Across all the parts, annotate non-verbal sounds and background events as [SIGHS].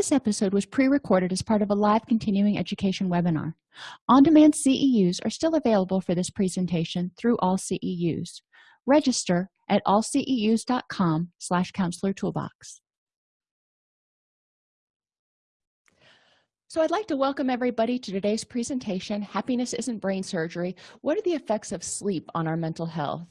this episode was pre-recorded as part of a live continuing education webinar. On-demand ceus are still available for this presentation through all ceus register at allceus.com slash counselor toolbox. So i'd like to welcome everybody to today's presentation happiness isn't brain surgery. What are the effects of sleep on our mental health?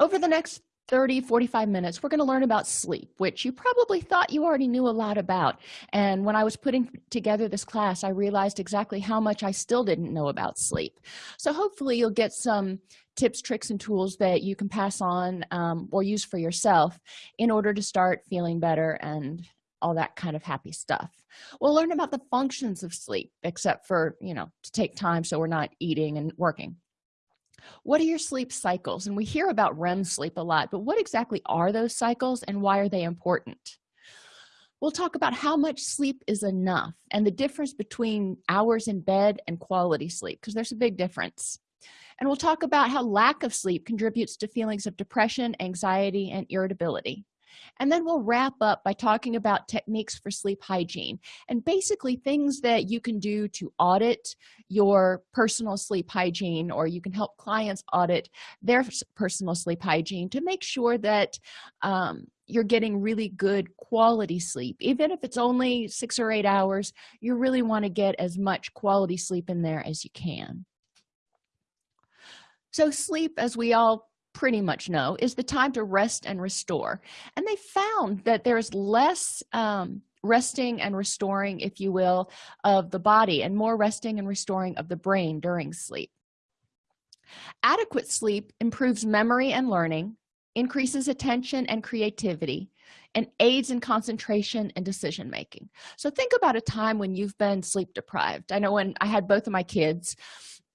Over the next 30 45 minutes we're going to learn about sleep which you probably thought you already knew a lot about. And when i was putting together this class i realized exactly how much i still didn't know about sleep. So hopefully you'll get some tips tricks and tools that you can pass on um, or use for yourself in order to start feeling better and all that kind of happy stuff. We'll learn about the functions of sleep except for you know to take time so we're not eating and working what are your sleep cycles? And we hear about rem sleep a lot but what exactly are those cycles and why are they important? We'll talk about how much sleep is enough and the difference between hours in bed and quality sleep because there's a big difference. And we'll talk about how lack of sleep contributes to feelings of depression anxiety and irritability and then we'll wrap up by talking about techniques for sleep hygiene and basically things that you can do to audit your personal sleep hygiene or you can help clients audit their personal sleep hygiene to make sure that um, you're getting really good quality sleep. Even if it's only six or eight hours you really want to get as much quality sleep in there as you can. So sleep as we all pretty much know is the time to rest and restore. And they found that there's less um, resting and restoring if you will of the body and more resting and restoring of the brain during sleep. Adequate sleep improves memory and learning increases attention and creativity and aids in concentration and decision making so think about a time when you've been sleep deprived i know when i had both of my kids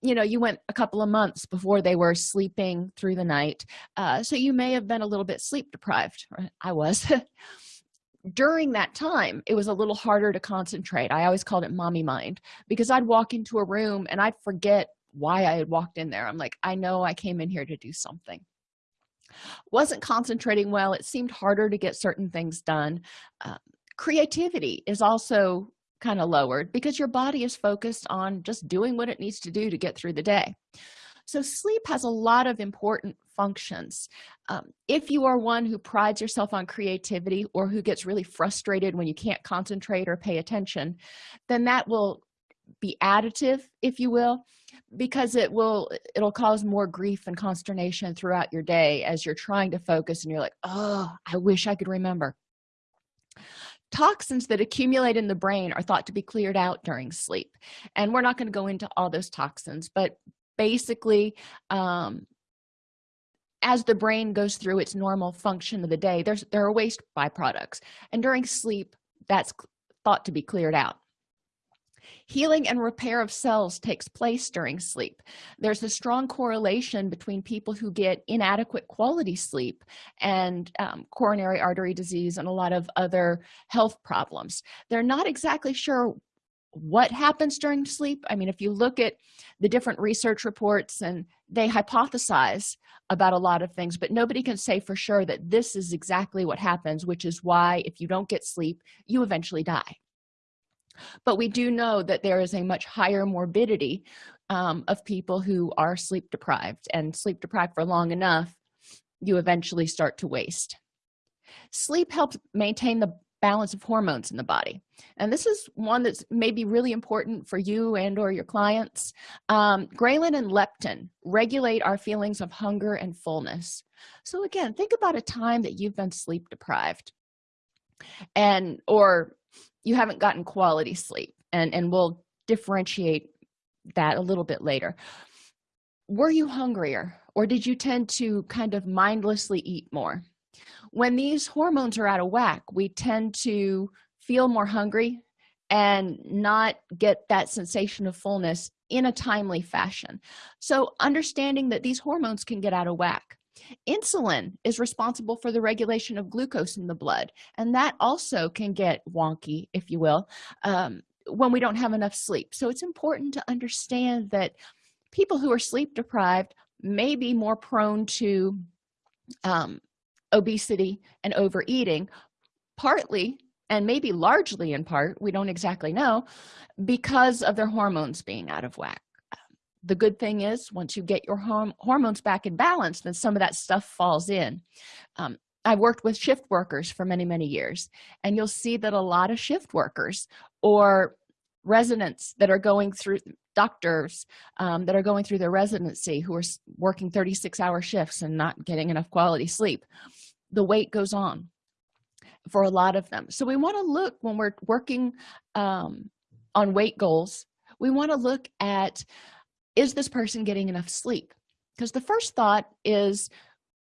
you know you went a couple of months before they were sleeping through the night uh, so you may have been a little bit sleep deprived i was. [LAUGHS] During that time it was a little harder to concentrate. I always called it mommy mind because i'd walk into a room and i'd forget why i had walked in there. I'm like i know i came in here to do something. Wasn't concentrating well. It seemed harder to get certain things done. Uh, creativity is also kind of lowered because your body is focused on just doing what it needs to do to get through the day. So sleep has a lot of important functions. Um, if you are one who prides yourself on creativity or who gets really frustrated when you can't concentrate or pay attention then that will be additive if you will because it will it'll cause more grief and consternation throughout your day as you're trying to focus and you're like oh i wish i could remember toxins that accumulate in the brain are thought to be cleared out during sleep. And we're not going to go into all those toxins but basically um, as the brain goes through its normal function of the day there's there are waste byproducts. And during sleep that's thought to be cleared out healing and repair of cells takes place during sleep. There's a strong correlation between people who get inadequate quality sleep and um, coronary artery disease and a lot of other health problems. They're not exactly sure what happens during sleep. I mean if you look at the different research reports and they hypothesize about a lot of things but nobody can say for sure that this is exactly what happens which is why if you don't get sleep you eventually die but we do know that there is a much higher morbidity um, of people who are sleep deprived and sleep deprived for long enough you eventually start to waste. Sleep helps maintain the balance of hormones in the body. And this is one that's maybe really important for you and or your clients. Um, ghrelin and leptin regulate our feelings of hunger and fullness. So again think about a time that you've been sleep deprived and or you haven't gotten quality sleep and and we'll differentiate that a little bit later. Were you hungrier or did you tend to kind of mindlessly eat more? When these hormones are out of whack we tend to feel more hungry and not get that sensation of fullness in a timely fashion. So understanding that these hormones can get out of whack insulin is responsible for the regulation of glucose in the blood and that also can get wonky if you will um, when we don't have enough sleep. So it's important to understand that people who are sleep deprived may be more prone to um, obesity and overeating partly and maybe largely in part we don't exactly know because of their hormones being out of whack the good thing is once you get your horm hormones back in balance then some of that stuff falls in. Um, i've worked with shift workers for many many years and you'll see that a lot of shift workers or residents that are going through doctors um, that are going through their residency who are working 36 hour shifts and not getting enough quality sleep the weight goes on for a lot of them. So we want to look when we're working um, on weight goals we want to look at is this person getting enough sleep? Because the first thought is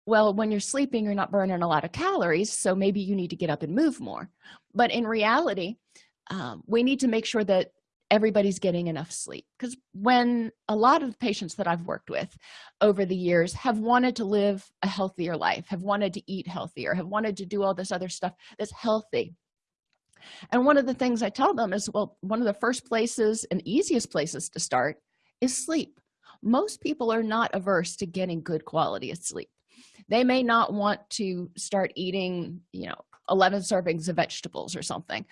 well when you're sleeping you're not burning a lot of calories so maybe you need to get up and move more. But in reality um, we need to make sure that everybody's getting enough sleep. Because when a lot of patients that i've worked with over the years have wanted to live a healthier life have wanted to eat healthier have wanted to do all this other stuff that's healthy. And one of the things i tell them is well one of the first places and easiest places to start is sleep. Most people are not averse to getting good quality of sleep. They may not want to start eating you know 11 servings of vegetables or something.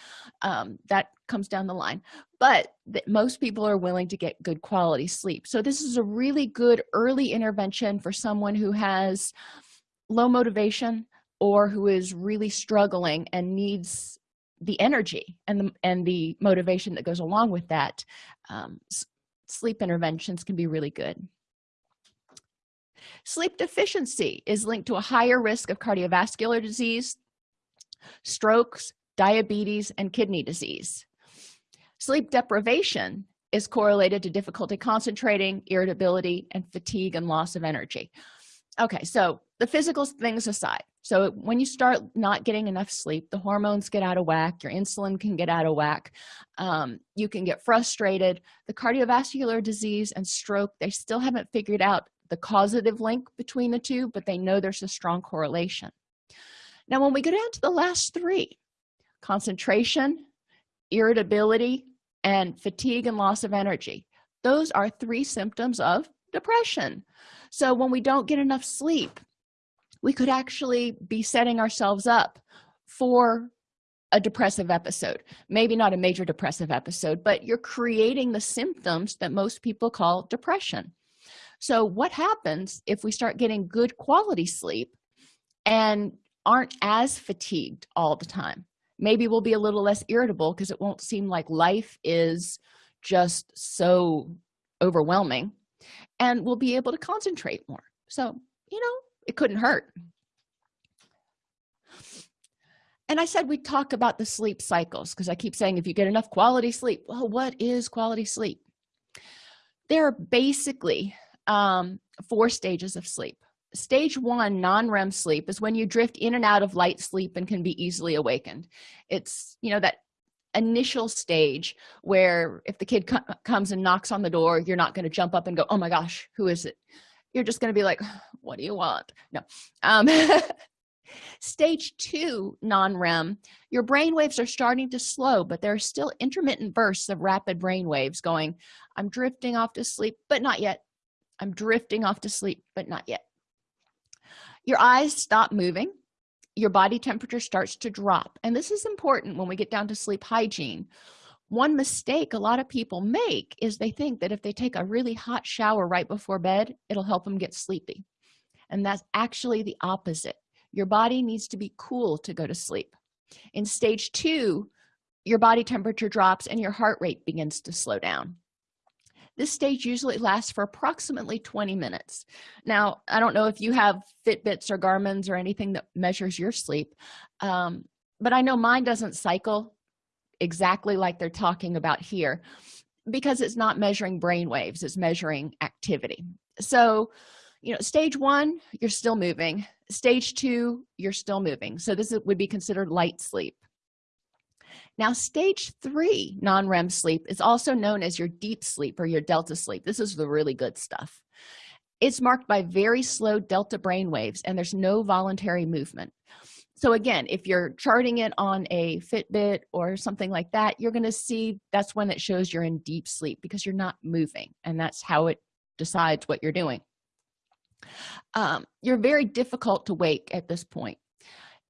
Um, that comes down the line. But most people are willing to get good quality sleep. So this is a really good early intervention for someone who has low motivation or who is really struggling and needs the energy and the and the motivation that goes along with that um, sleep interventions can be really good. Sleep deficiency is linked to a higher risk of cardiovascular disease strokes diabetes and kidney disease. Sleep deprivation is correlated to difficulty concentrating irritability and fatigue and loss of energy. Okay so the physical things aside so when you start not getting enough sleep the hormones get out of whack your insulin can get out of whack um, you can get frustrated. The cardiovascular disease and stroke they still haven't figured out the causative link between the two but they know there's a strong correlation. Now when we go down to the last three concentration irritability and fatigue and loss of energy those are three symptoms of depression. So when we don't get enough sleep we could actually be setting ourselves up for a depressive episode. Maybe not a major depressive episode but you're creating the symptoms that most people call depression. So what happens if we start getting good quality sleep and aren't as fatigued all the time? Maybe we'll be a little less irritable because it won't seem like life is just so overwhelming and we'll be able to concentrate more. So you know it couldn't hurt. And i said we talk about the sleep cycles because i keep saying if you get enough quality sleep well what is quality sleep? There are basically um, four stages of sleep. Stage one non-rem sleep is when you drift in and out of light sleep and can be easily awakened. It's you know that initial stage where if the kid co comes and knocks on the door you're not going to jump up and go oh my gosh who is it you're just going to be like [SIGHS] what do you want? No. Um [LAUGHS] stage two non-rem your brain waves are starting to slow but there are still intermittent bursts of rapid brain waves going i'm drifting off to sleep but not yet. I'm drifting off to sleep but not yet. Your eyes stop moving. Your body temperature starts to drop. And this is important when we get down to sleep hygiene one mistake a lot of people make is they think that if they take a really hot shower right before bed it'll help them get sleepy. And that's actually the opposite. Your body needs to be cool to go to sleep. In stage two your body temperature drops and your heart rate begins to slow down. This stage usually lasts for approximately 20 minutes. Now i don't know if you have fitbits or garmins or anything that measures your sleep um, but i know mine doesn't cycle exactly like they're talking about here because it's not measuring brain waves it's measuring activity. So you know stage one you're still moving. Stage two you're still moving. So this would be considered light sleep. Now stage three non-rem sleep is also known as your deep sleep or your delta sleep. This is the really good stuff. It's marked by very slow delta brain waves and there's no voluntary movement so again if you're charting it on a fitbit or something like that you're going to see that's when it shows you're in deep sleep because you're not moving and that's how it decides what you're doing. Um, you're very difficult to wake at this point.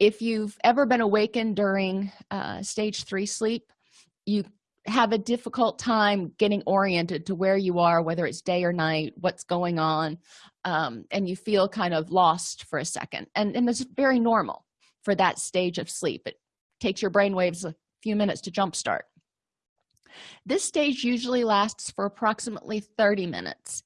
If you've ever been awakened during uh, stage three sleep you have a difficult time getting oriented to where you are whether it's day or night what's going on um, and you feel kind of lost for a second and and it's very normal for that stage of sleep. It takes your brain waves a few minutes to jumpstart this stage usually lasts for approximately 30 minutes.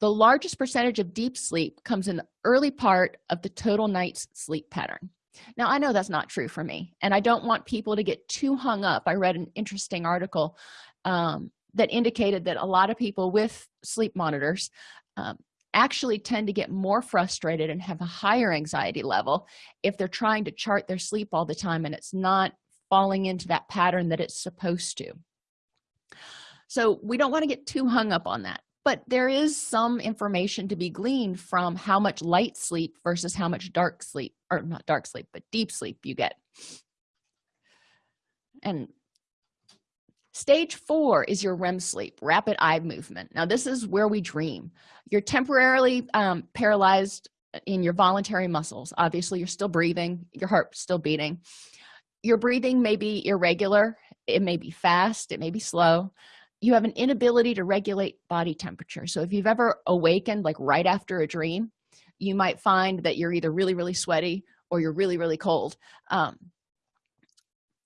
The largest percentage of deep sleep comes in the early part of the total night's sleep pattern. Now i know that's not true for me and i don't want people to get too hung up. I read an interesting article um, that indicated that a lot of people with sleep monitors um, actually tend to get more frustrated and have a higher anxiety level if they're trying to chart their sleep all the time and it's not falling into that pattern that it's supposed to. So we don't want to get too hung up on that but there is some information to be gleaned from how much light sleep versus how much dark sleep or not dark sleep but deep sleep you get. And stage four is your rem sleep rapid eye movement. Now this is where we dream. You're temporarily um, paralyzed in your voluntary muscles. Obviously you're still breathing your heart's still beating. Your breathing may be irregular it may be fast it may be slow. You have an inability to regulate body temperature. So if you've ever awakened like right after a dream you might find that you're either really really sweaty or you're really really cold. Um,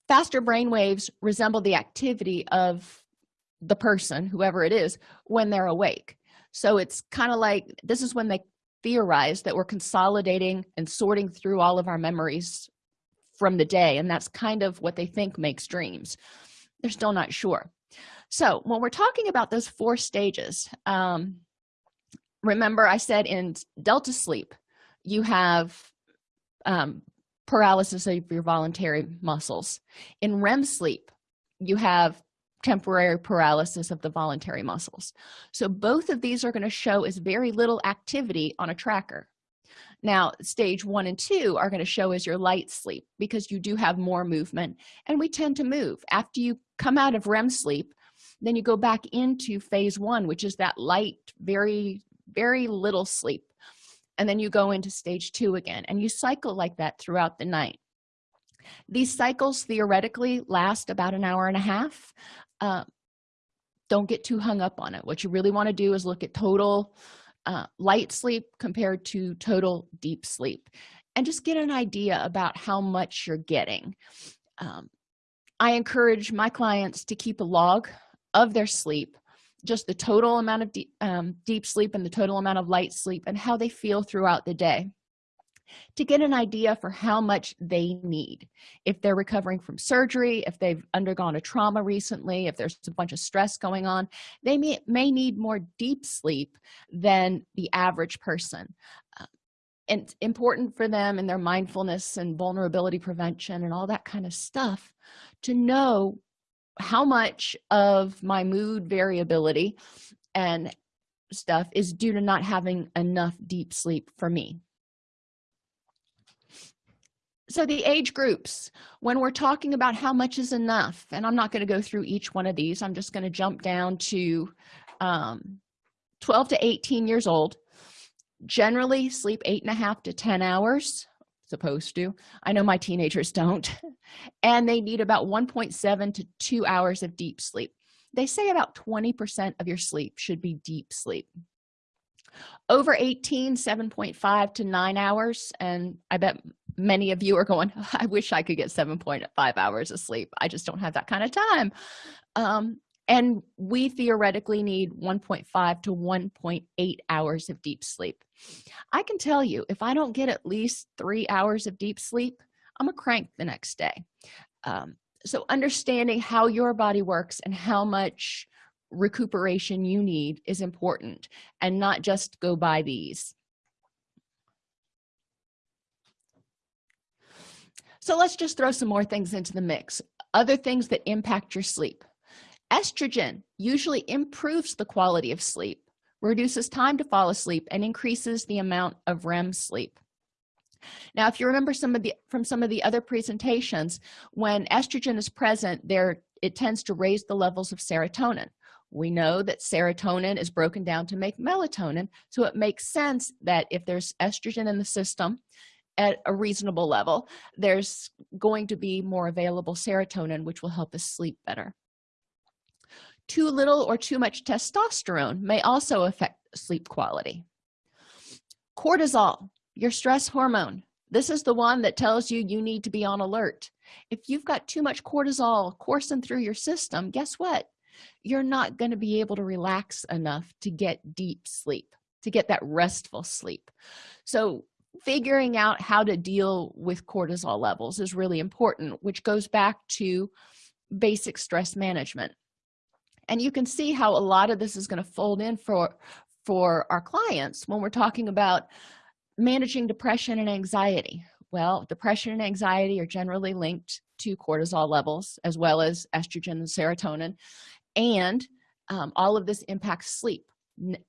faster brain waves resemble the activity of the person whoever it is when they're awake. So it's kind of like this is when they theorize that we're consolidating and sorting through all of our memories from the day and that's kind of what they think makes dreams. They're still not sure. So when we're talking about those four stages um, remember i said in delta sleep you have um, paralysis of your voluntary muscles. In rem sleep you have temporary paralysis of the voluntary muscles. So both of these are going to show as very little activity on a tracker. Now stage one and two are going to show as your light sleep because you do have more movement and we tend to move. After you come out of rem sleep then you go back into phase one which is that light very very little sleep and then you go into stage two again and you cycle like that throughout the night. These cycles theoretically last about an hour and a half. Uh, don't get too hung up on it. What you really want to do is look at total uh, light sleep compared to total deep sleep and just get an idea about how much you're getting. Um, i encourage my clients to keep a log of their sleep just the total amount of deep, um, deep sleep and the total amount of light sleep and how they feel throughout the day to get an idea for how much they need. If they're recovering from surgery if they've undergone a trauma recently if there's a bunch of stress going on they may, may need more deep sleep than the average person. Uh, and it's important for them and their mindfulness and vulnerability prevention and all that kind of stuff to know how much of my mood variability and stuff is due to not having enough deep sleep for me. So the age groups when we're talking about how much is enough and i'm not going to go through each one of these i'm just going to jump down to um, 12 to 18 years old generally sleep eight and a half to 10 hours supposed to. I know my teenagers don't. [LAUGHS] And they need about 1.7 to 2 hours of deep sleep. They say about 20 percent of your sleep should be deep sleep. Over 18 7.5 to 9 hours and i bet many of you are going [LAUGHS] i wish i could get 7.5 hours of sleep. I just don't have that kind of time. Um, and we theoretically need 1.5 to 1.8 hours of deep sleep. I can tell you if i don't get at least three hours of deep sleep i'm a crank the next day. Um, so understanding how your body works and how much recuperation you need is important and not just go by these. So let's just throw some more things into the mix. Other things that impact your sleep estrogen usually improves the quality of sleep reduces time to fall asleep and increases the amount of rem sleep. Now if you remember some of the from some of the other presentations when estrogen is present there it tends to raise the levels of serotonin. We know that serotonin is broken down to make melatonin so it makes sense that if there's estrogen in the system at a reasonable level there's going to be more available serotonin which will help us sleep better too little or too much testosterone may also affect sleep quality. Cortisol your stress hormone. This is the one that tells you you need to be on alert. If you've got too much cortisol coursing through your system guess what? You're not going to be able to relax enough to get deep sleep to get that restful sleep. So figuring out how to deal with cortisol levels is really important which goes back to basic stress management and you can see how a lot of this is going to fold in for for our clients when we're talking about managing depression and anxiety. Well depression and anxiety are generally linked to cortisol levels as well as estrogen and serotonin. And um, all of this impacts sleep.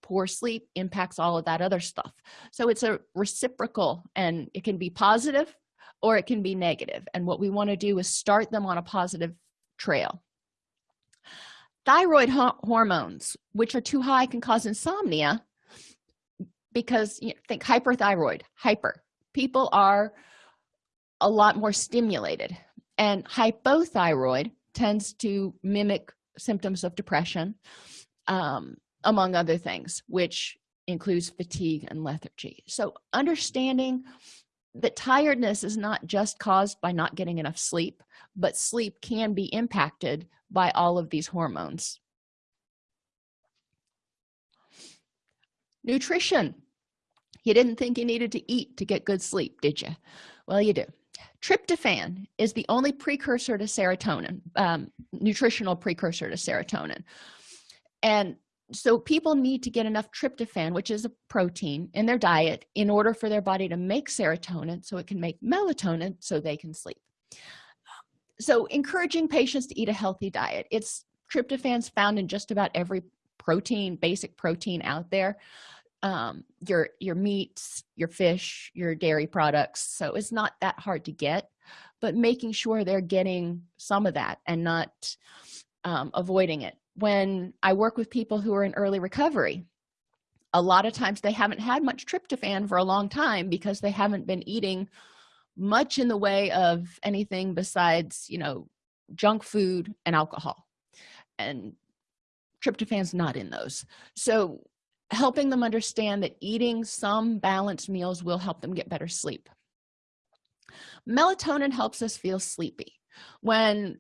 Poor sleep impacts all of that other stuff. So it's a reciprocal and it can be positive or it can be negative. And what we want to do is start them on a positive trail thyroid hormones which are too high can cause insomnia because you know, think hyperthyroid hyper. People are a lot more stimulated and hypothyroid tends to mimic symptoms of depression um, among other things which includes fatigue and lethargy. So understanding that tiredness is not just caused by not getting enough sleep but sleep can be impacted by all of these hormones. Nutrition. You didn't think you needed to eat to get good sleep did you? Well you do. Tryptophan is the only precursor to serotonin um, nutritional precursor to serotonin. And so people need to get enough tryptophan which is a protein in their diet in order for their body to make serotonin so it can make melatonin so they can sleep. So encouraging patients to eat a healthy diet. It's tryptophans found in just about every protein basic protein out there. Um your your meats your fish your dairy products. So it's not that hard to get but making sure they're getting some of that and not um, avoiding it when i work with people who are in early recovery a lot of times they haven't had much tryptophan for a long time because they haven't been eating much in the way of anything besides you know junk food and alcohol. And tryptophan's not in those. So helping them understand that eating some balanced meals will help them get better sleep. Melatonin helps us feel sleepy. When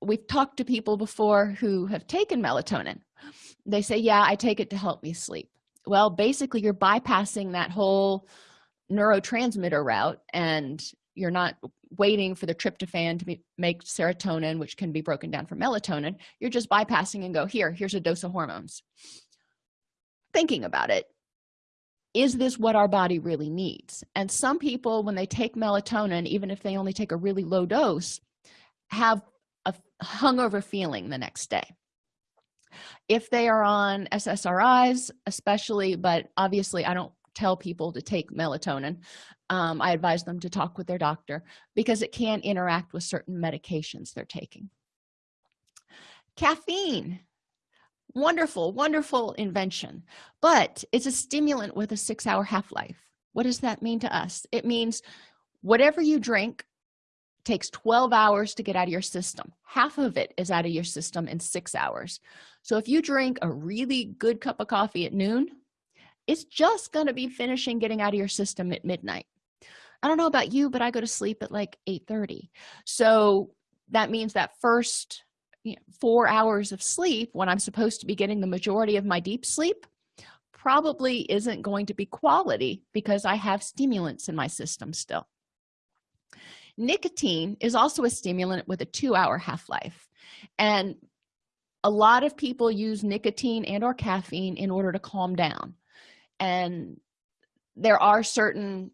we've talked to people before who have taken melatonin. They say yeah i take it to help me sleep. Well basically you're bypassing that whole neurotransmitter route and you're not waiting for the tryptophan to be, make serotonin which can be broken down for melatonin. You're just bypassing and go here here's a dose of hormones. Thinking about it is this what our body really needs? And some people when they take melatonin even if they only take a really low dose have hungover feeling the next day. If they are on ssris especially but obviously i don't tell people to take melatonin um, i advise them to talk with their doctor because it can interact with certain medications they're taking. Caffeine wonderful wonderful invention but it's a stimulant with a six hour half-life. What does that mean to us? It means whatever you drink takes 12 hours to get out of your system. Half of it is out of your system in six hours. So if you drink a really good cup of coffee at noon it's just going to be finishing getting out of your system at midnight. I don't know about you but i go to sleep at like 8 30 so that means that first you know, four hours of sleep when i'm supposed to be getting the majority of my deep sleep probably isn't going to be quality because i have stimulants in my system still nicotine is also a stimulant with a two-hour half-life. And a lot of people use nicotine and or caffeine in order to calm down. And there are certain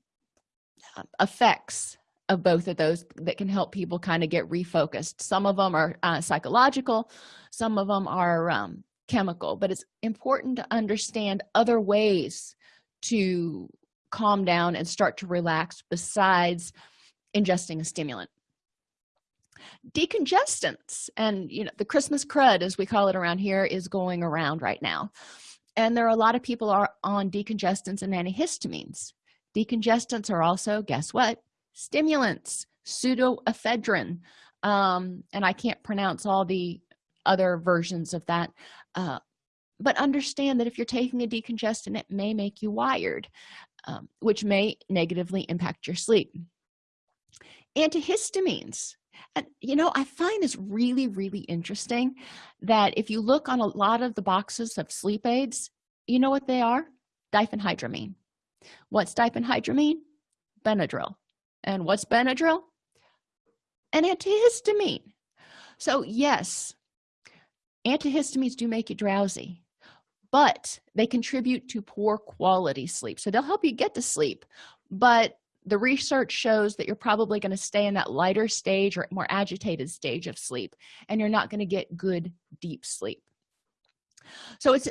uh, effects of both of those that can help people kind of get refocused. Some of them are uh, psychological some of them are um, chemical. But it's important to understand other ways to calm down and start to relax besides ingesting a stimulant. Decongestants and you know the christmas crud as we call it around here is going around right now. And there are a lot of people are on decongestants and antihistamines. Decongestants are also guess what? Stimulants pseudoephedrine. Um, and i can't pronounce all the other versions of that uh, but understand that if you're taking a decongestant it may make you wired um, which may negatively impact your sleep antihistamines. And you know i find this really really interesting that if you look on a lot of the boxes of sleep aids you know what they are? Diphenhydramine. What's diphenhydramine? Benadryl. And what's benadryl? An antihistamine. So yes antihistamines do make you drowsy but they contribute to poor quality sleep. So they'll help you get to sleep but the research shows that you're probably going to stay in that lighter stage or more agitated stage of sleep and you're not going to get good deep sleep. So it's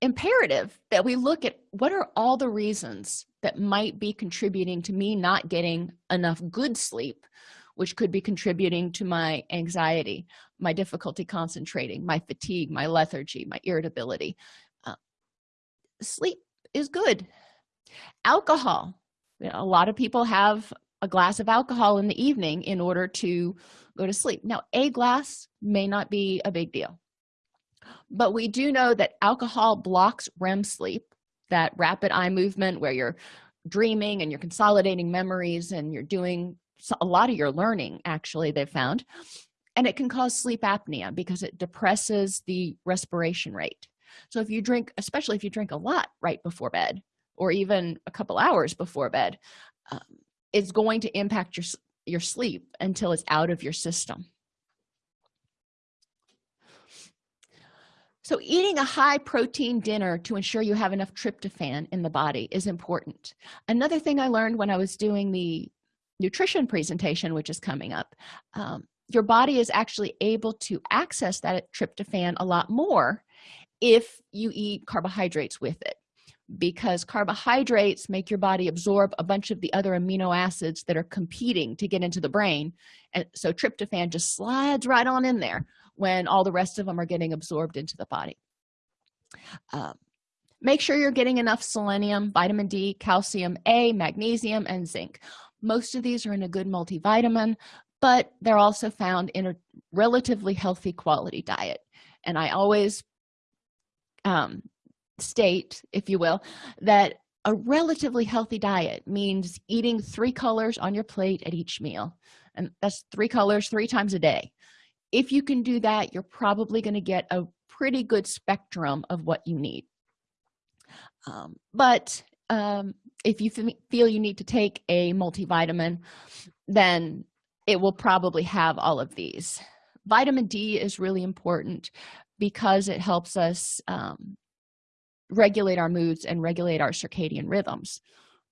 imperative that we look at what are all the reasons that might be contributing to me not getting enough good sleep which could be contributing to my anxiety my difficulty concentrating my fatigue my lethargy my irritability. Uh, sleep is good. Alcohol a lot of people have a glass of alcohol in the evening in order to go to sleep. Now a glass may not be a big deal but we do know that alcohol blocks rem sleep that rapid eye movement where you're dreaming and you're consolidating memories and you're doing a lot of your learning actually they found and it can cause sleep apnea because it depresses the respiration rate. So if you drink especially if you drink a lot right before bed or even a couple hours before bed um, it's going to impact your your sleep until it's out of your system. So eating a high protein dinner to ensure you have enough tryptophan in the body is important. Another thing i learned when i was doing the nutrition presentation which is coming up um, your body is actually able to access that tryptophan a lot more if you eat carbohydrates with it because carbohydrates make your body absorb a bunch of the other amino acids that are competing to get into the brain. And so tryptophan just slides right on in there when all the rest of them are getting absorbed into the body. Um, make sure you're getting enough selenium vitamin d calcium a magnesium and zinc. Most of these are in a good multivitamin but they're also found in a relatively healthy quality diet. And i always um, state if you will that a relatively healthy diet means eating three colors on your plate at each meal. And that's three colors three times a day. If you can do that you're probably going to get a pretty good spectrum of what you need. Um, but um, if you feel you need to take a multivitamin then it will probably have all of these. Vitamin d is really important because it helps us um, regulate our moods and regulate our circadian rhythms.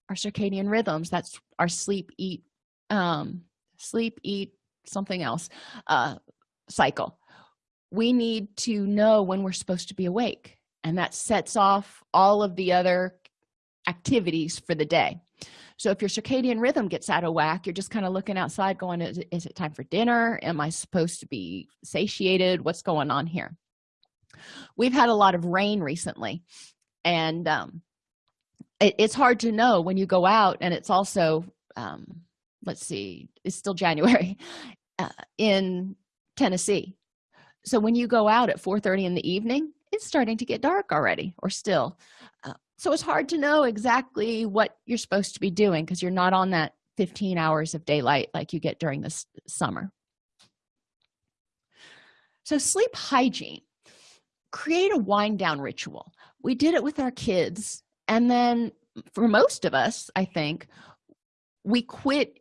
Our circadian rhythms that's our sleep eat um sleep eat something else uh cycle. We need to know when we're supposed to be awake and that sets off all of the other activities for the day. So if your circadian rhythm gets out of whack you're just kind of looking outside going is it, is it time for dinner? Am i supposed to be satiated? What's going on here we've had a lot of rain recently and um, it, it's hard to know when you go out and it's also um, let's see it's still [LAUGHS] january uh, in tennessee. So when you go out at 4 30 in the evening it's starting to get dark already or still. Uh, so it's hard to know exactly what you're supposed to be doing because you're not on that 15 hours of daylight like you get during this summer. So sleep hygiene create a wind down ritual. We did it with our kids and then for most of us i think we quit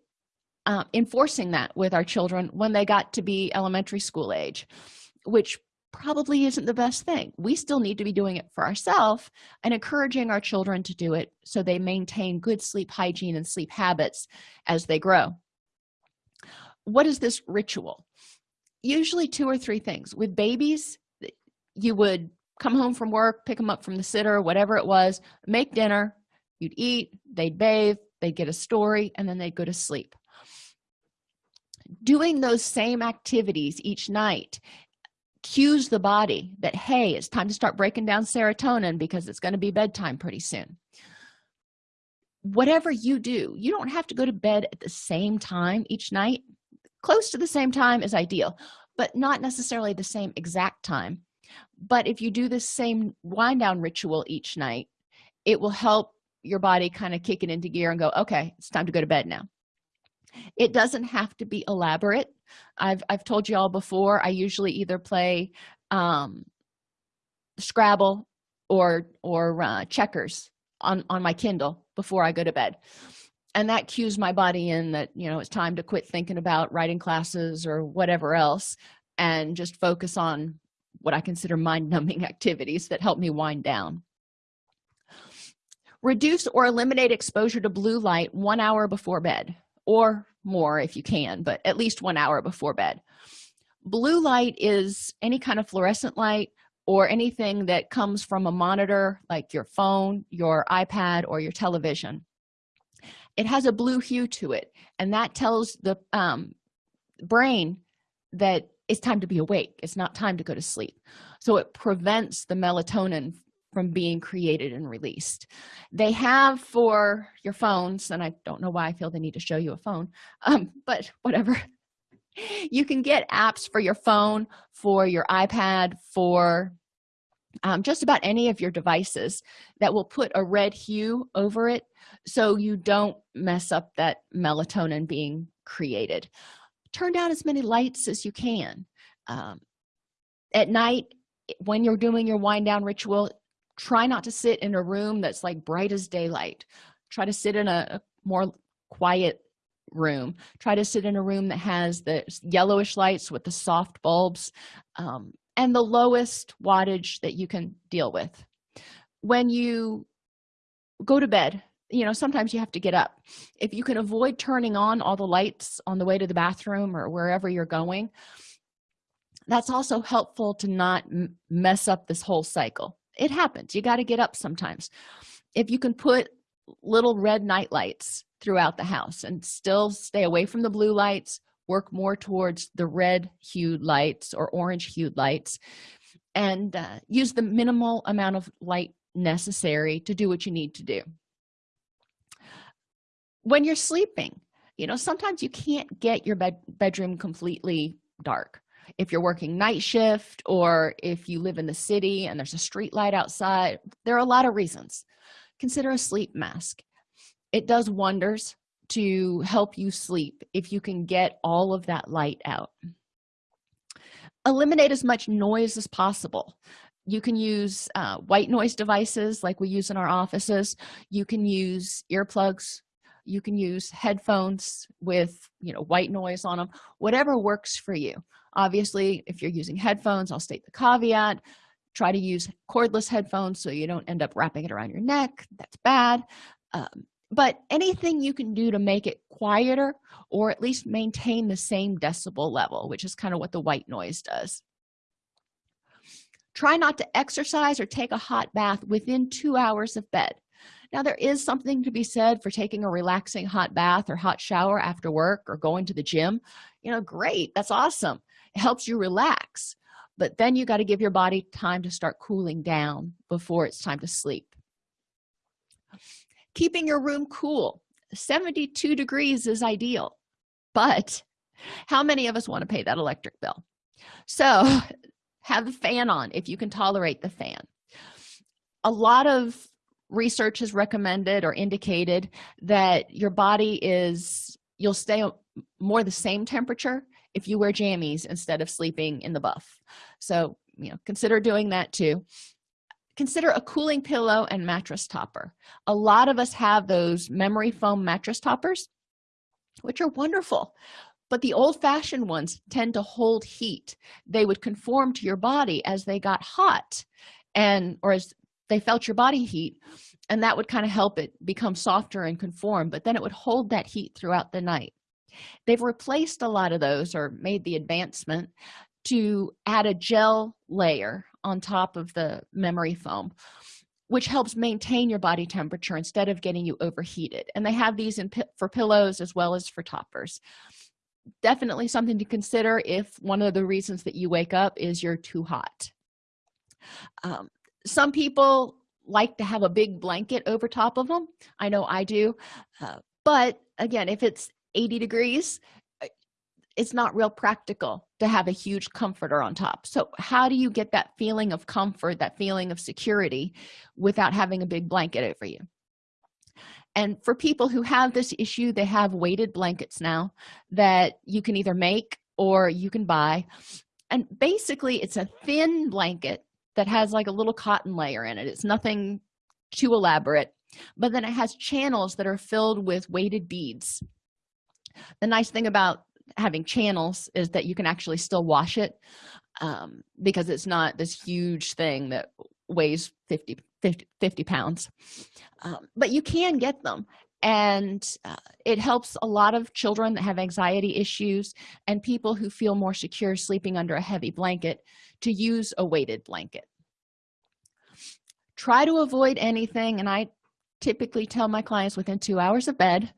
uh, enforcing that with our children when they got to be elementary school age which probably isn't the best thing. We still need to be doing it for ourselves and encouraging our children to do it so they maintain good sleep hygiene and sleep habits as they grow. What is this ritual? Usually two or three things. With babies you would come home from work pick them up from the sitter whatever it was make dinner you'd eat they'd bathe they'd get a story and then they'd go to sleep. Doing those same activities each night cues the body that hey it's time to start breaking down serotonin because it's going to be bedtime pretty soon. Whatever you do you don't have to go to bed at the same time each night. Close to the same time is ideal but not necessarily the same exact time but if you do the same wind down ritual each night it will help your body kind of kick it into gear and go okay it's time to go to bed now. It doesn't have to be elaborate. I've i've told you all before i usually either play um scrabble or or uh, checkers on on my kindle before i go to bed. And that cues my body in that you know it's time to quit thinking about writing classes or whatever else and just focus on what i consider mind-numbing [LAUGHS] activities that help me wind down. Reduce or eliminate exposure to blue light one hour before bed or more if you can but at least one hour before bed. Blue light is any kind of fluorescent light or anything that comes from a monitor like your phone your ipad or your television. It has a blue hue to it and that tells the um, brain that it's time to be awake. It's not time to go to sleep. So it prevents the melatonin from being created and released. They have for your phones and i don't know why i feel they need to show you a phone [LAUGHS] um, but whatever. You can get apps for your phone for your ipad for um, just about any of your devices that will put a red hue over it so you don't mess up that melatonin being created turn down as many lights as you can. Um, at night when you're doing your wind down ritual try not to sit in a room that's like bright as daylight. Try to sit in a, more quiet room. Try to sit in a room that has the yellowish lights with the soft bulbs um, and the lowest wattage that you can deal with. When you go to bed you know sometimes you have to get up. If you can avoid turning on all the lights on the way to the bathroom or wherever you're going that's also helpful to not mess up this whole cycle. It happens. You got to get up sometimes. If you can put little red night lights throughout the house and still stay away from the blue lights work more towards the red hued lights or orange hued lights and uh, use the minimal amount of light necessary to do what you need to do when you're sleeping you know sometimes you can't get your bed bedroom completely dark. If you're working night shift or if you live in the city and there's a street light outside there are a lot of reasons. Consider a sleep mask. It does wonders to help you sleep if you can get all of that light out. Eliminate as much noise as possible. You can use uh, white noise devices like we use in our offices. You can use earplugs you can use headphones with you know white noise on them whatever works for you. Obviously if you're using headphones i'll state the caveat try to use cordless headphones so you don't end up wrapping it around your neck that's bad. Um, but anything you can do to make it quieter or at least maintain the same decibel level which is kind of what the white noise does. Try not to exercise or take a hot bath within two hours of bed now there is something to be said for taking a relaxing hot bath or hot shower after work or going to the gym. You know great that's awesome. It helps you relax but then you got to give your body time to start cooling down before it's time to sleep. Keeping your room cool 72 degrees is ideal but how many of us want to pay that electric bill? So [LAUGHS] have the fan on if you can tolerate the fan. A lot of research has recommended or indicated that your body is you'll stay more the same temperature if you wear jammies instead of sleeping in the buff. So you know consider doing that too. Consider a cooling pillow and mattress topper. A lot of us have those memory foam mattress toppers which are wonderful but the old-fashioned ones tend to hold heat. They would conform to your body as they got hot and or as they felt your body heat and that would kind of help it become softer and conform but then it would hold that heat throughout the night. They've replaced a lot of those or made the advancement to add a gel layer on top of the memory foam which helps maintain your body temperature instead of getting you overheated and they have these in for pillows as well as for toppers. Definitely something to consider if one of the reasons that you wake up is you're too hot. Um, some people like to have a big blanket over top of them i know i do. Uh, but again if it's 80 degrees uh, it's not real practical to have a huge comforter on top. So how do you get that feeling of comfort that feeling of security without having a big blanket over you? And for people who have this issue they have weighted blankets now that you can either make or you can buy. And basically it's a thin blanket that has like a little cotton layer in it. It's nothing too elaborate but then it has channels that are filled with weighted beads. The nice thing about having channels is that you can actually still wash it um, because it's not this huge thing that weighs 50 50, 50 pounds. Um, but you can get them and uh, it helps a lot of children that have anxiety issues and people who feel more secure sleeping under a heavy blanket to use a weighted blanket. Try to avoid anything and i typically tell my clients within two hours of bed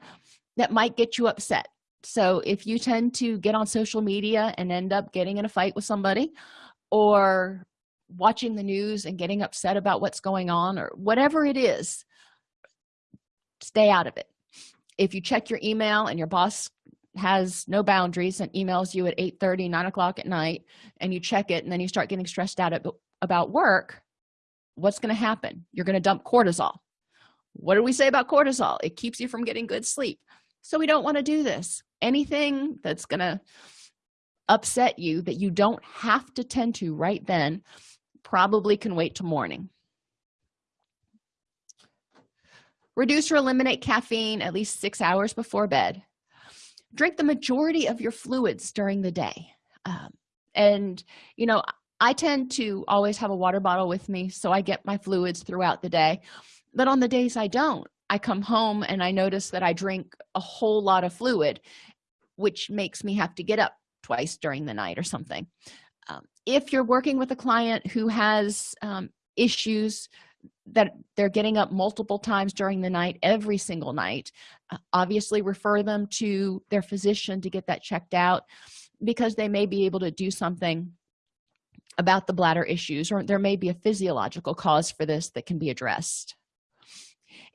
that might get you upset. So if you tend to get on social media and end up getting in a fight with somebody or watching the news and getting upset about what's going on or whatever it is stay out of it. If you check your email and your boss has no boundaries and emails you at 8 30 9 o'clock at night and you check it and then you start getting stressed out about work what's going to happen? You're going to dump cortisol. What do we say about cortisol? It keeps you from getting good sleep. So we don't want to do this. Anything that's going to upset you that you don't have to tend to right then probably can wait till morning reduce or eliminate caffeine at least six hours before bed. Drink the majority of your fluids during the day. Um, and you know i tend to always have a water bottle with me so i get my fluids throughout the day. But on the days i don't i come home and i notice that i drink a whole lot of fluid which makes me have to get up twice during the night or something. Um, if you're working with a client who has um, issues that they're getting up multiple times during the night every single night uh, obviously refer them to their physician to get that checked out because they may be able to do something about the bladder issues or there may be a physiological cause for this that can be addressed.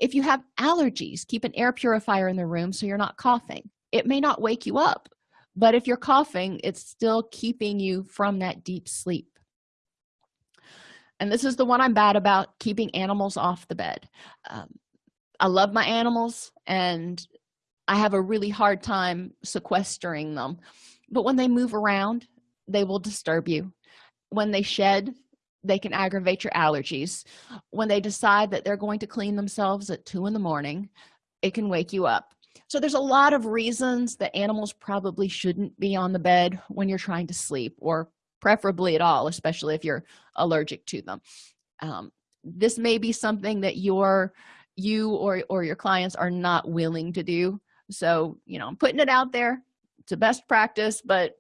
If you have allergies keep an air purifier in the room so you're not coughing. It may not wake you up but if you're coughing it's still keeping you from that deep sleep and this is the one i'm bad about keeping animals off the bed. Um, i love my animals and i have a really hard time sequestering them. But when they move around they will disturb you. When they shed they can aggravate your allergies. When they decide that they're going to clean themselves at two in the morning it can wake you up. So there's a lot of reasons that animals probably shouldn't be on the bed when you're trying to sleep or preferably at all especially if you're allergic to them. Um, this may be something that your you or or your clients are not willing to do. So you know i'm putting it out there. It's a best practice but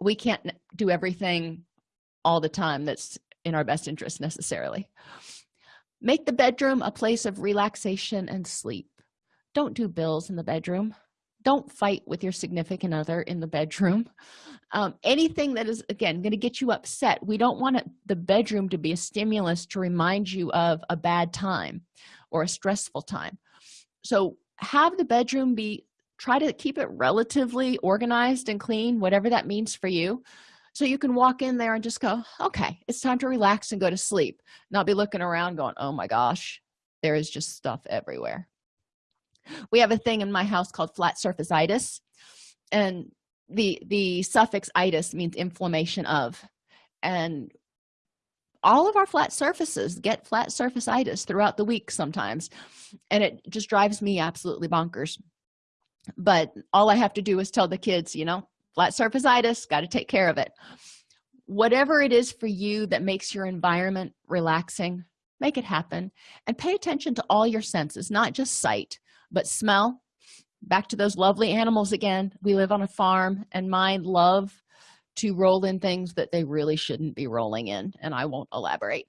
we can't do everything all the time that's in our best interest necessarily. Make the bedroom a place of relaxation and sleep. Don't do bills in the bedroom don't fight with your significant other in the bedroom. [LAUGHS] Um, anything that is again going to get you upset we don't want it, the bedroom to be a stimulus to remind you of a bad time or a stressful time. So have the bedroom be try to keep it relatively organized and clean whatever that means for you. So you can walk in there and just go okay it's time to relax and go to sleep. Not be looking around going oh my gosh there is just stuff everywhere we have a thing in my house called flat surface and the the suffix itis means inflammation of and all of our flat surfaces get flat surface itis throughout the week sometimes and it just drives me absolutely bonkers. But all i have to do is tell the kids you know flat surface itis got to take care of it. Whatever it is for you that makes your environment relaxing make it happen and pay attention to all your senses not just sight but smell back to those lovely animals again. We live on a farm and mine love to roll in things that they really shouldn't be rolling in and i won't elaborate.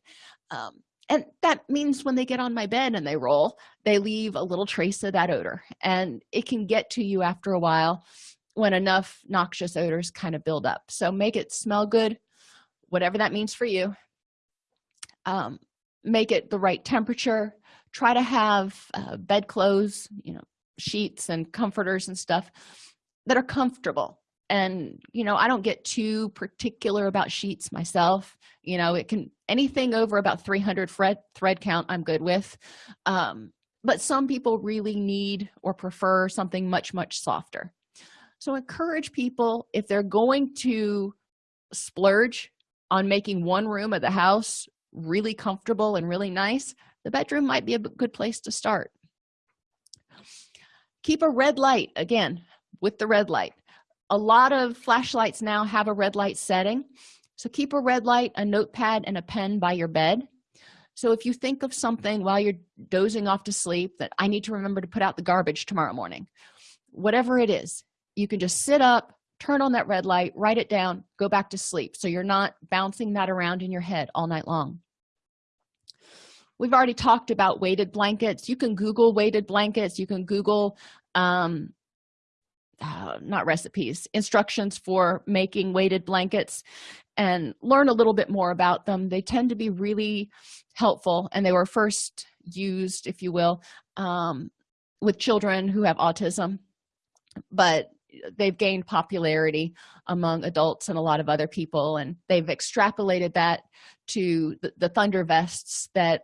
Um, and that means when they get on my bed and they roll they leave a little trace of that odor. And it can get to you after a while when enough noxious odors kind of build up. So make it smell good whatever that means for you. Um, make it the right temperature try to have uh, bedclothes you know sheets and comforters and stuff that are comfortable. And you know i don't get too particular about sheets myself. You know it can anything over about 300 thread thread count i'm good with. Um, but some people really need or prefer something much much softer. So encourage people if they're going to splurge on making one room of the house really comfortable and really nice the bedroom might be a good place to start. Keep a red light again with the red light. A lot of flashlights now have a red light setting so keep a red light a notepad and a pen by your bed. So if you think of something while you're dozing off to sleep that i need to remember to put out the garbage tomorrow morning whatever it is you can just sit up turn on that red light write it down go back to sleep. So you're not bouncing that around in your head all night long we've already talked about weighted blankets. You can google weighted blankets. You can google um uh, not recipes instructions for making weighted blankets and learn a little bit more about them. They tend to be really helpful and they were first used if you will um, with children who have autism but they've gained popularity among adults and a lot of other people and they've extrapolated that to the, the thunder vests that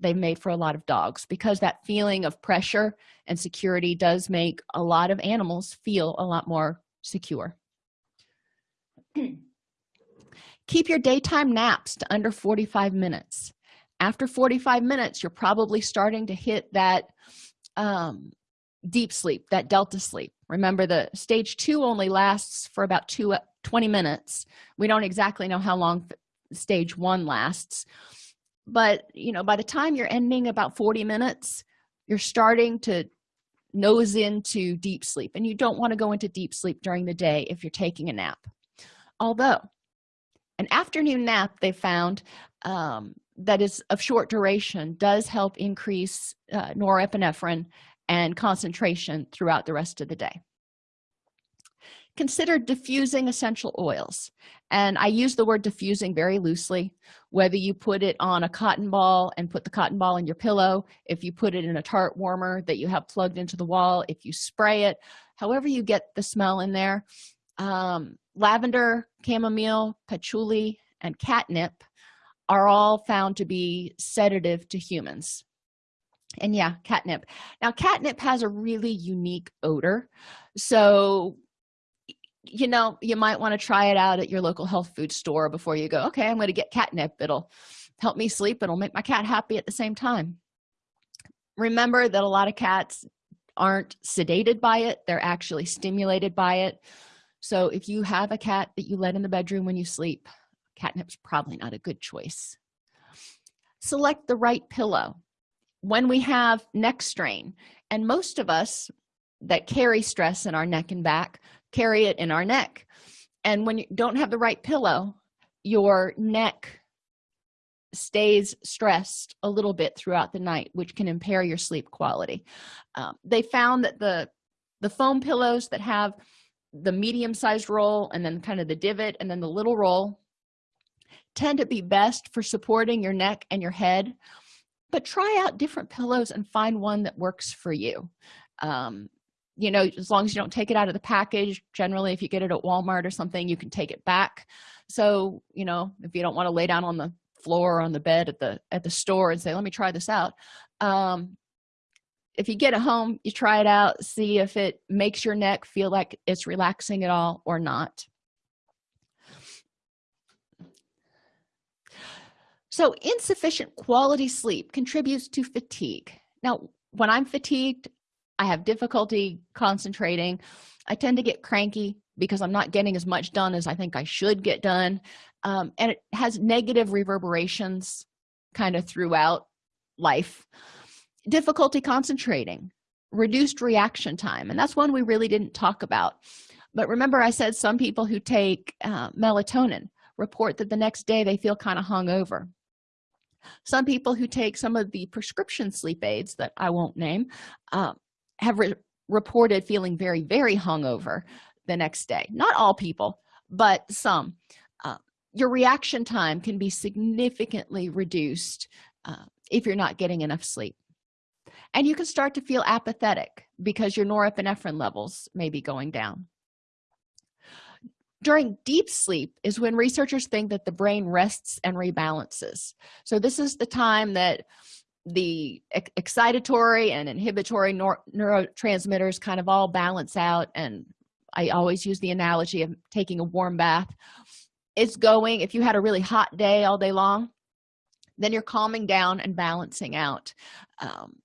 they've made for a lot of dogs because that feeling of pressure and security does make a lot of animals feel a lot more secure. [CLEARS THROAT] Keep your daytime naps to under 45 minutes. After 45 minutes you're probably starting to hit that um, deep sleep that delta sleep. Remember the stage two only lasts for about two 20 minutes. We don't exactly know how long stage one lasts but you know by the time you're ending about 40 minutes you're starting to nose into deep sleep and you don't want to go into deep sleep during the day if you're taking a nap. Although an afternoon nap they found um, that is of short duration does help increase uh, norepinephrine and concentration throughout the rest of the day consider diffusing essential oils. And i use the word diffusing very loosely. Whether you put it on a cotton ball and put the cotton ball in your pillow if you put it in a tart warmer that you have plugged into the wall if you spray it however you get the smell in there um, lavender chamomile patchouli and catnip are all found to be sedative to humans. And yeah catnip. Now catnip has a really unique odor. So you know you might want to try it out at your local health food store before you go okay i'm going to get catnip. It'll help me sleep. It'll make my cat happy at the same time. Remember that a lot of cats aren't sedated by it. They're actually stimulated by it. So if you have a cat that you let in the bedroom when you sleep catnip's probably not a good choice. Select the right pillow. When we have neck strain and most of us that carry stress in our neck and back carry it in our neck. And when you don't have the right pillow your neck stays stressed a little bit throughout the night which can impair your sleep quality. Um, they found that the the foam pillows that have the medium-sized roll and then kind of the divot and then the little roll tend to be best for supporting your neck and your head. But try out different pillows and find one that works for you. Um, you know as long as you don't take it out of the package generally if you get it at walmart or something you can take it back. So you know if you don't want to lay down on the floor or on the bed at the at the store and say let me try this out um, if you get it home you try it out see if it makes your neck feel like it's relaxing at all or not. So insufficient quality sleep contributes to fatigue. Now when i'm fatigued i have difficulty concentrating. I tend to get cranky because i'm not getting as much done as i think i should get done. Um, and it has negative reverberations kind of throughout life. Difficulty concentrating reduced reaction time and that's one we really didn't talk about. But remember i said some people who take uh, melatonin report that the next day they feel kind of hungover. Some people who take some of the prescription sleep aids that i won't name uh, have re reported feeling very very hungover the next day. Not all people but some. Uh, your reaction time can be significantly reduced uh, if you're not getting enough sleep. And you can start to feel apathetic because your norepinephrine levels may be going down. During deep sleep is when researchers think that the brain rests and rebalances. So this is the time that the excitatory and inhibitory neurotransmitters kind of all balance out and i always use the analogy of taking a warm bath. It's going if you had a really hot day all day long then you're calming down and balancing out um,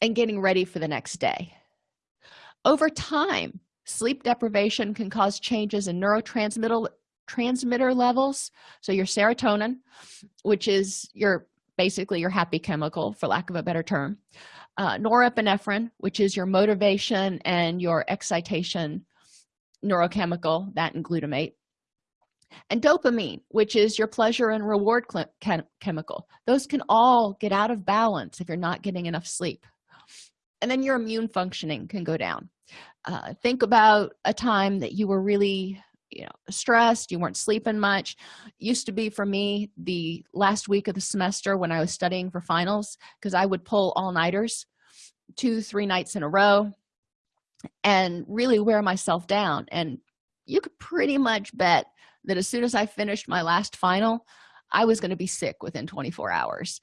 and getting ready for the next day. Over time sleep deprivation can cause changes in neurotransmitter transmitter levels. So your serotonin which is your basically your happy chemical for lack of a better term. Uh, norepinephrine which is your motivation and your excitation neurochemical that and glutamate. And dopamine which is your pleasure and reward chem chemical. Those can all get out of balance if you're not getting enough sleep. And then your immune functioning can go down. Uh, think about a time that you were really you know stressed you weren't sleeping much. Used to be for me the last week of the semester when i was studying for finals because i would pull all-nighters two three nights in a row and really wear myself down. And you could pretty much bet that as soon as i finished my last final i was going to be sick within 24 hours.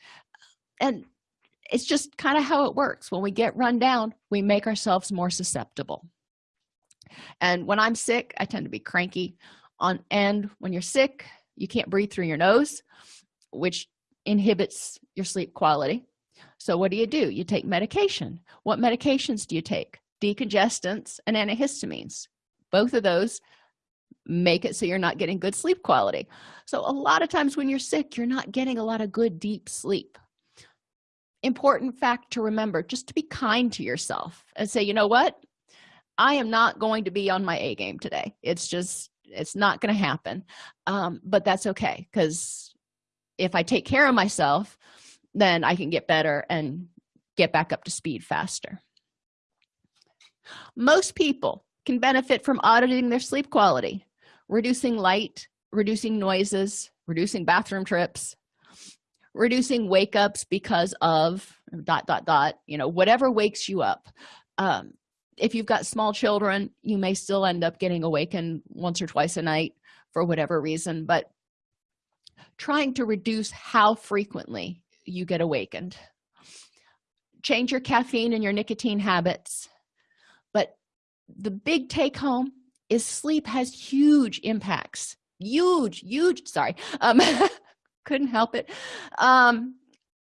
And it's just kind of how it works. When we get run down we make ourselves more susceptible and when i'm sick i tend to be cranky. On and when you're sick you can't breathe through your nose which inhibits your sleep quality. So what do you do? You take medication. What medications do you take? Decongestants and antihistamines. Both of those make it so you're not getting good sleep quality. So a lot of times when you're sick you're not getting a lot of good deep sleep. Important fact to remember just to be kind to yourself and say you know what i am not going to be on my a game today. It's just it's not going to happen. Um, but that's okay because if i take care of myself then i can get better and get back up to speed faster. Most people can benefit from auditing their sleep quality reducing light reducing noises reducing bathroom trips reducing wake ups because of dot dot dot you know whatever wakes you up. Um, if you've got small children you may still end up getting awakened once or twice a night for whatever reason but trying to reduce how frequently you get awakened. Change your caffeine and your nicotine habits but the big take home is sleep has huge impacts. Huge huge sorry um [LAUGHS] couldn't help it. Um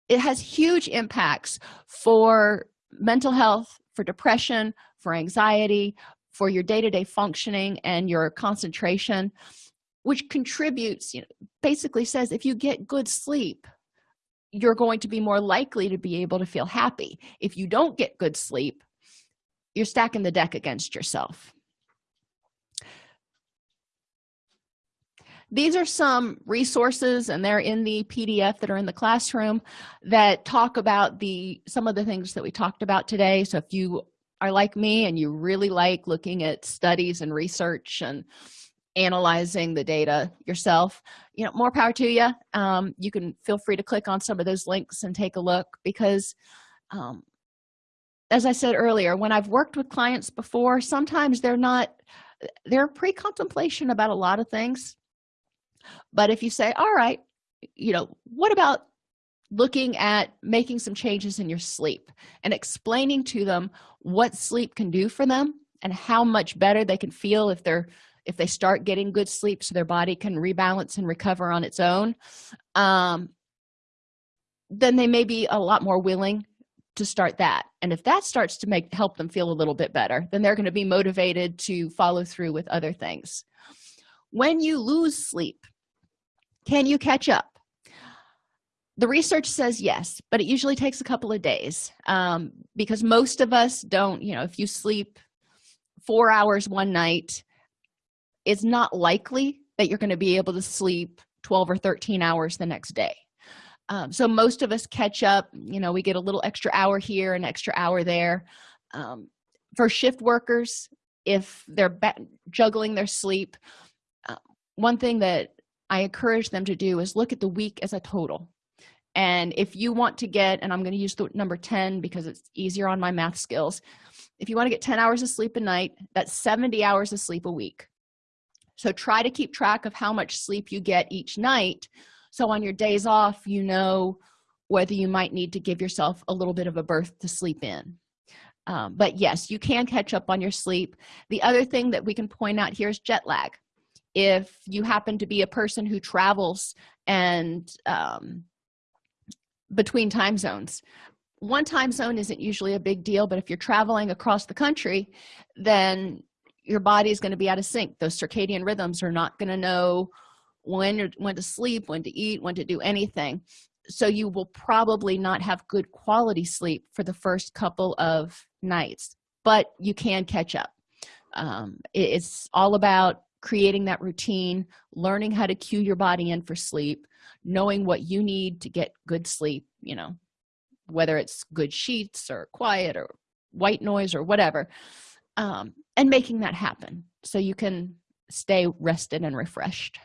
it has huge impacts for mental health for depression for anxiety for your day-to-day -day functioning and your concentration which contributes you know basically says if you get good sleep you're going to be more likely to be able to feel happy. If you don't get good sleep you're stacking the deck against yourself. These are some resources and they're in the pdf that are in the classroom that talk about the some of the things that we talked about today. So if you are like me and you really like looking at studies and research and analyzing the data yourself you know more power to you um, you can feel free to click on some of those links and take a look because um, as i said earlier when i've worked with clients before sometimes they're not they're pre-contemplation about a lot of things. But if you say all right you know what about looking at making some changes in your sleep and explaining to them what sleep can do for them and how much better they can feel if they're if they start getting good sleep so their body can rebalance and recover on its own. Um, then they may be a lot more willing to start that. And if that starts to make help them feel a little bit better then they're going to be motivated to follow through with other things. When you lose sleep can you catch up the research says yes but it usually takes a couple of days um, because most of us don't you know if you sleep four hours one night it's not likely that you're going to be able to sleep 12 or 13 hours the next day. Um, so most of us catch up you know we get a little extra hour here an extra hour there. Um, for shift workers if they're juggling their sleep uh, one thing that i encourage them to do is look at the week as a total and if you want to get and i'm going to use the number 10 because it's easier on my math skills. If you want to get 10 hours of sleep a night that's 70 hours of sleep a week. So try to keep track of how much sleep you get each night. So on your days off you know whether you might need to give yourself a little bit of a berth to sleep in. Um, but yes you can catch up on your sleep. The other thing that we can point out here is jet lag. If you happen to be a person who travels and um, between time zones. One time zone isn't usually a big deal but if you're traveling across the country then your body is going to be out of sync. Those circadian rhythms are not going to know when when to sleep when to eat when to do anything. So you will probably not have good quality sleep for the first couple of nights but you can catch up. Um, it's all about creating that routine learning how to cue your body in for sleep knowing what you need to get good sleep you know whether it's good sheets or quiet or white noise or whatever um, and making that happen so you can stay rested and refreshed.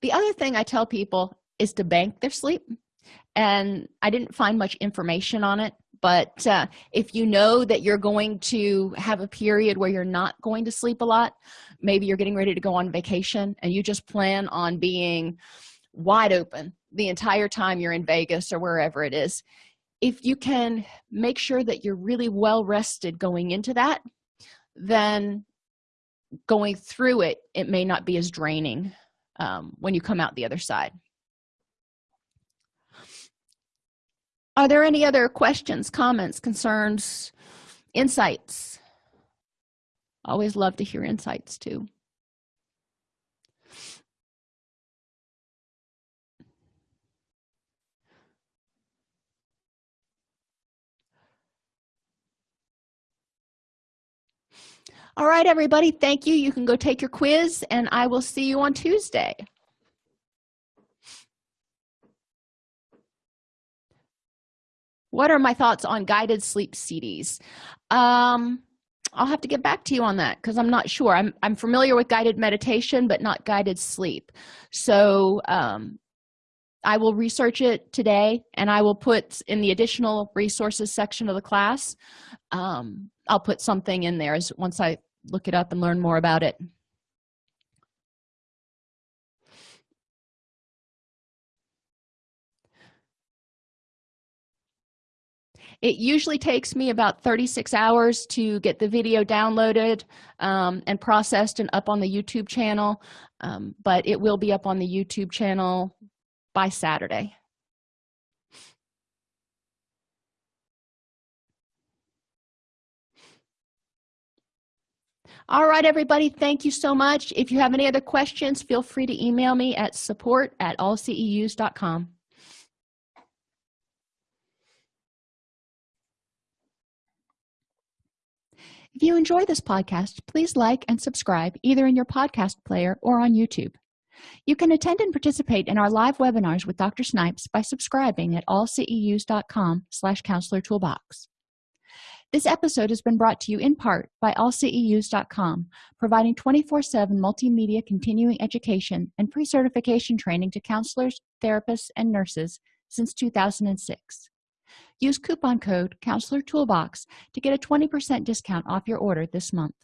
The other thing i tell people is to bank their sleep and i didn't find much information on it but uh, if you know that you're going to have a period where you're not going to sleep a lot maybe you're getting ready to go on vacation and you just plan on being wide open the entire time you're in vegas or wherever it is if you can make sure that you're really well rested going into that then going through it it may not be as draining um, when you come out the other side are there any other questions comments concerns insights? Always love to hear insights too. All right everybody. Thank you. You can go take your quiz and i will see you on tuesday what are my thoughts on guided sleep cds um i'll have to get back to you on that because i'm not sure. I'm i'm familiar with guided meditation but not guided sleep. So um i will research it today and i will put in the additional resources section of the class um i'll put something in there as once i look it up and learn more about it it usually takes me about 36 hours to get the video downloaded um, and processed and up on the youtube channel. Um, but it will be up on the youtube channel by saturday. All right everybody thank you so much. If you have any other questions feel free to email me at support at allceus.com if you enjoy this podcast please like and subscribe either in your podcast player or on youtube. You can attend and participate in our live webinars with dr snipes by subscribing at allceus.com slash counselor toolbox. This episode has been brought to you in part by allceus.com providing 24-7 multimedia continuing education and pre-certification training to counselors therapists and nurses since 2006 use coupon code counselor toolbox to get a 20 percent discount off your order this month